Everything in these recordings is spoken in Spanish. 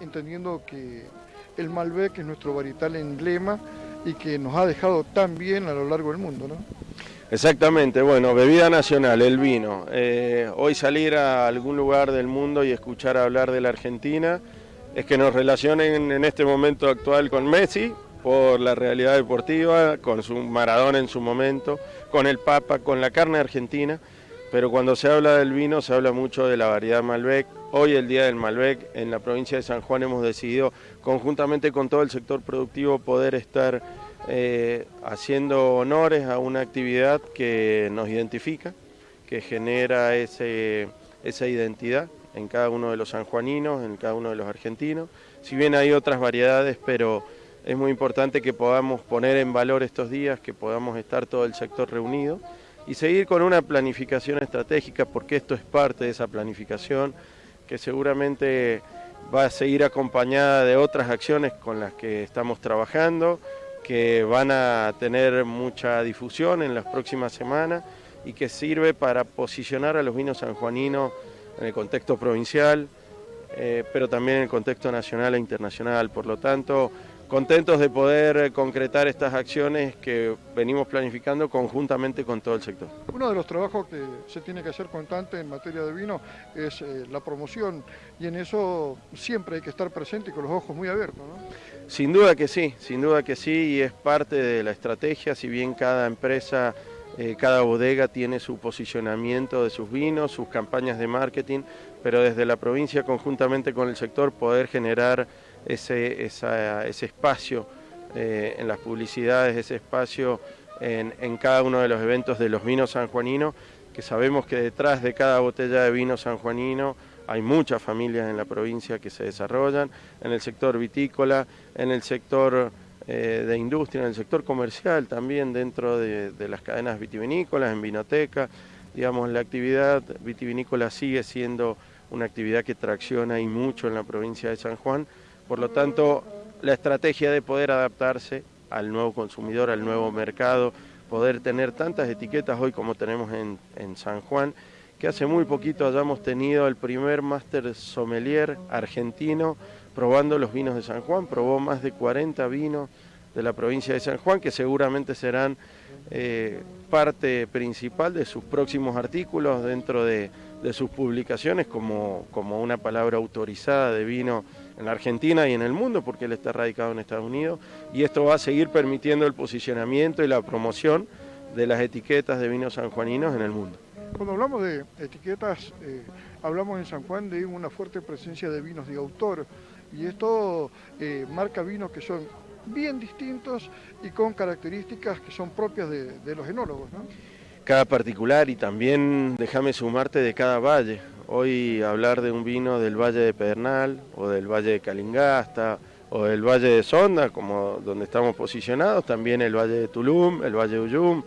entendiendo que el Malbec es nuestro varietal emblema y que nos ha dejado tan bien a lo largo del mundo, ¿no? Exactamente, bueno, bebida nacional, el vino. Eh, hoy salir a algún lugar del mundo y escuchar hablar de la Argentina es que nos relacionen en este momento actual con Messi por la realidad deportiva, con su Maradona en su momento, con el Papa, con la carne argentina, pero cuando se habla del vino se habla mucho de la variedad Malbec. Hoy el Día del Malbec en la provincia de San Juan hemos decidido conjuntamente con todo el sector productivo poder estar eh, haciendo honores a una actividad que nos identifica, que genera esa identidad en cada uno de los sanjuaninos, en cada uno de los argentinos. Si bien hay otras variedades, pero es muy importante que podamos poner en valor estos días, que podamos estar todo el sector reunido y seguir con una planificación estratégica, porque esto es parte de esa planificación que seguramente va a seguir acompañada de otras acciones con las que estamos trabajando, que van a tener mucha difusión en las próximas semanas y que sirve para posicionar a los vinos sanjuaninos en el contexto provincial, eh, pero también en el contexto nacional e internacional. Por lo tanto, contentos de poder eh, concretar estas acciones que venimos planificando conjuntamente con todo el sector. Uno de los trabajos que se tiene que hacer constante en materia de vino es eh, la promoción y en eso siempre hay que estar presente y con los ojos muy abiertos. ¿no? Sin duda que sí, sin duda que sí y es parte de la estrategia, si bien cada empresa eh, cada bodega tiene su posicionamiento de sus vinos, sus campañas de marketing, pero desde la provincia conjuntamente con el sector poder generar ese, ese espacio eh, en las publicidades, ese espacio en, cada uno de los eventos de los vinos sanjuaninos, que sabemos que detrás de cada botella de vino sanjuanino hay muchas familias en la provincia que se desarrollan, en el sector vitícola, en el sector eh, de industria, en el sector comercial también dentro de, de las cadenas vitivinícolas, en vinoteca, digamos, la actividad vitivinícola sigue siendo una actividad que tracciona y mucho en la provincia de San Juan, por lo tanto, la estrategia de poder adaptarse al nuevo consumidor, al nuevo mercado, poder tener tantas etiquetas hoy como tenemos en, San Juan, que hace muy poquito hayamos tenido el primer máster sommelier argentino probando los vinos de San Juan, probó más de 40 vinos de la provincia de San Juan, que seguramente serán eh, parte principal de sus próximos artículos dentro de, sus publicaciones como, como una palabra autorizada de vino en la Argentina y en el mundo, porque él está radicado en Estados Unidos, y esto va a seguir permitiendo el posicionamiento y la promoción de las etiquetas de vinos sanjuaninos en el mundo. Cuando hablamos de etiquetas, eh, hablamos en San Juan de una fuerte presencia de vinos de autor, y esto eh, marca vinos que son bien distintos y con características que son propias de, los enólogos. ¿no? Cada particular y también déjame sumarte de cada valle. Hoy hablar de un vino del Valle de Pedernal o del Valle de Calingasta o del Valle de Sonda, como donde estamos posicionados, también el Valle de Tulum, el Valle de Uyum,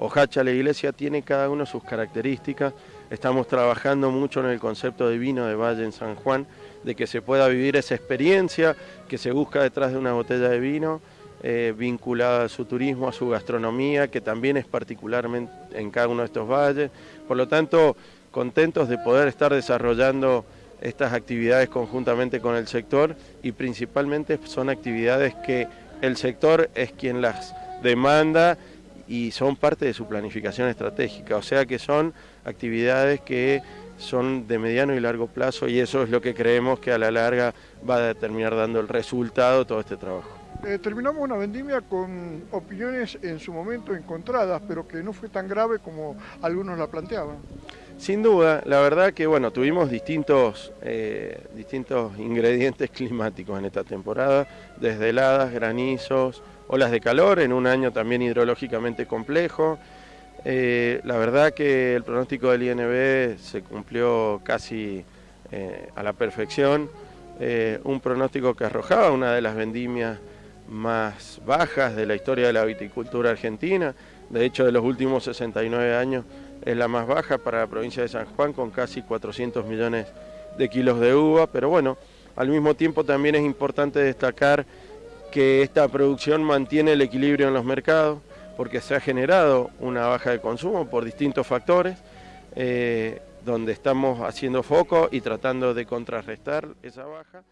Ojacha, la iglesia tiene cada uno sus características. Estamos trabajando mucho en el concepto de vino de Valle en San Juan, de que se pueda vivir esa experiencia que se busca detrás de una botella de vino, eh, vinculada a su turismo, a su gastronomía, que también es particularmente en cada uno de estos valles. Por lo tanto, contentos de poder estar desarrollando estas actividades conjuntamente con el sector y principalmente son actividades que el sector es quien las demanda y son parte de su planificación estratégica, o sea que son actividades que son de mediano y largo plazo y eso es lo que creemos que a la larga va a terminar dando el resultado todo este trabajo. Eh, terminamos una vendimia con opiniones en su momento encontradas, pero que no fue tan grave como algunos la planteaban. Sin duda, la verdad que bueno, tuvimos distintos, eh, distintos ingredientes climáticos en esta temporada, desde heladas, granizos, olas de calor, en un año también hidrológicamente complejo. Eh, la verdad que el pronóstico del INB se cumplió casi eh, a la perfección, un pronóstico que arrojaba una de las vendimias más bajas de la historia de la viticultura argentina, de hecho de los últimos 69 años es la más baja para la provincia de San Juan con casi 400 millones de kilos de uva, pero bueno, al mismo tiempo también es importante destacar que esta producción mantiene el equilibrio en los mercados porque se ha generado una baja de consumo por distintos factores, eh, donde estamos haciendo foco y tratando de contrarrestar esa baja.